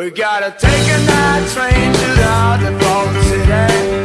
We gotta take a night train to the Baltimore City.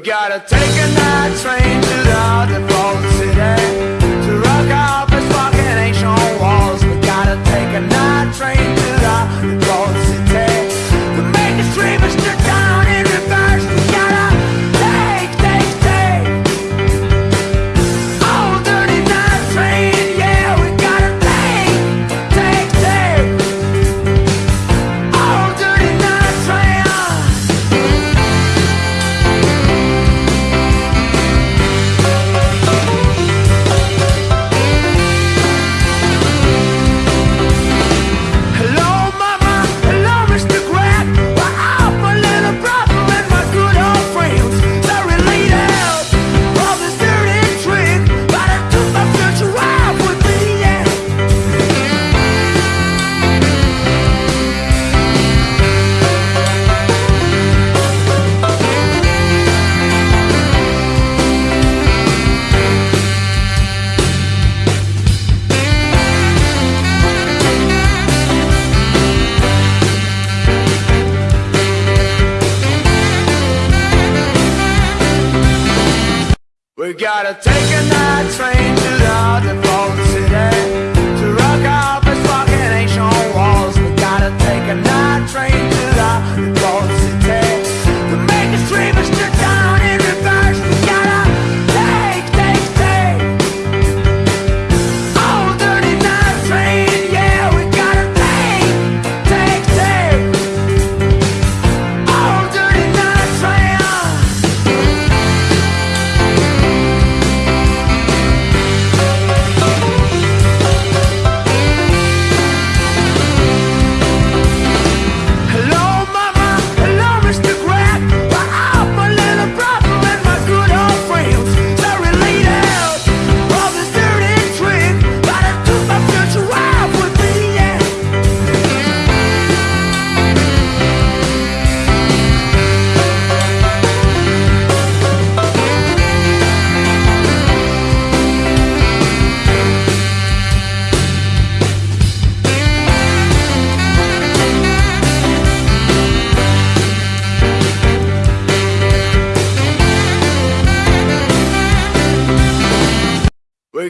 We gotta take a night train to the gotta take a night train to London for today.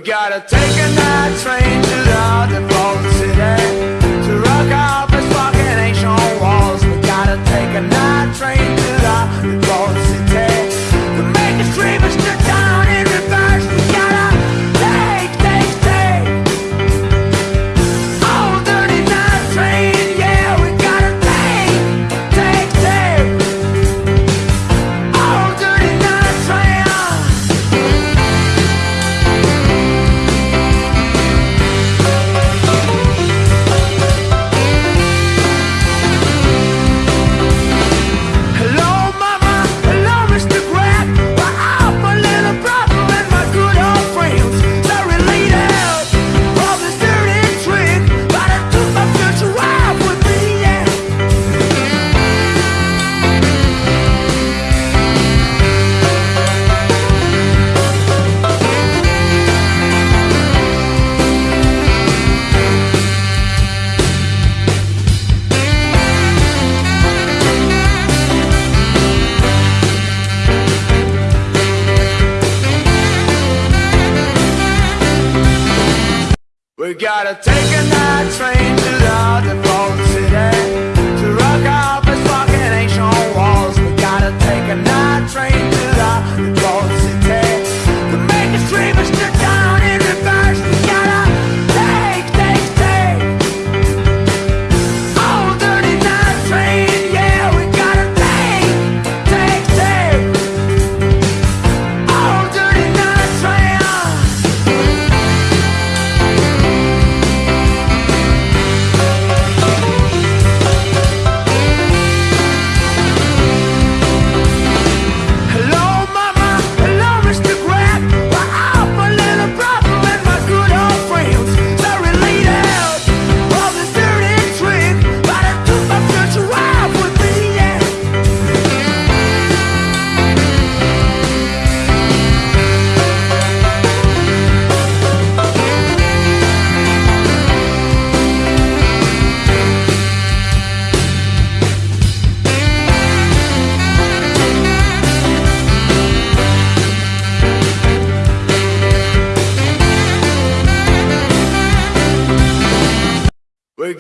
gotta take a night train. gotta take a night train to the depot today.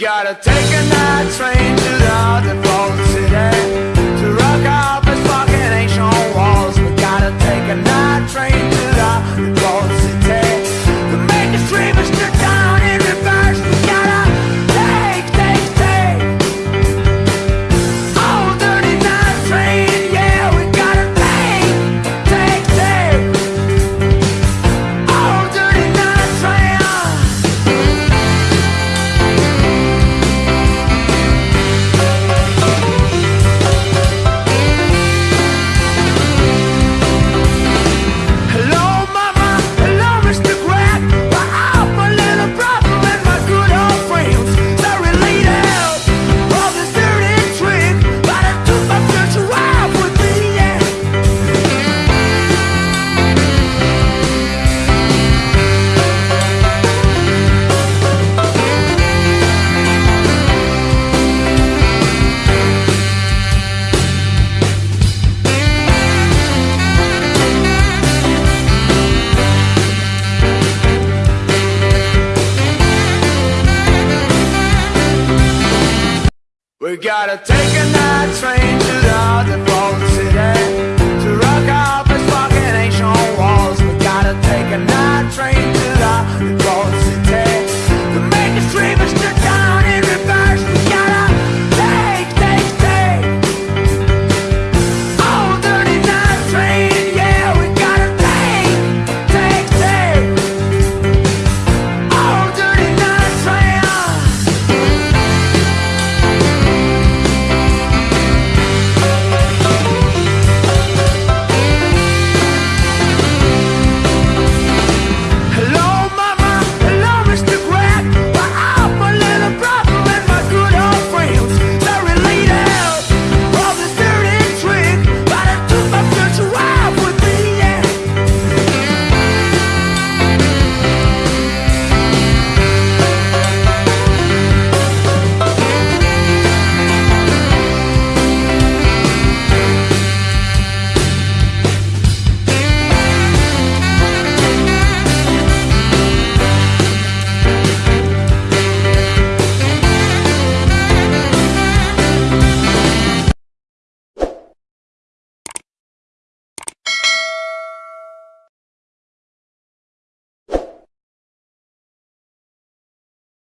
gotta take a night train. gotta take it.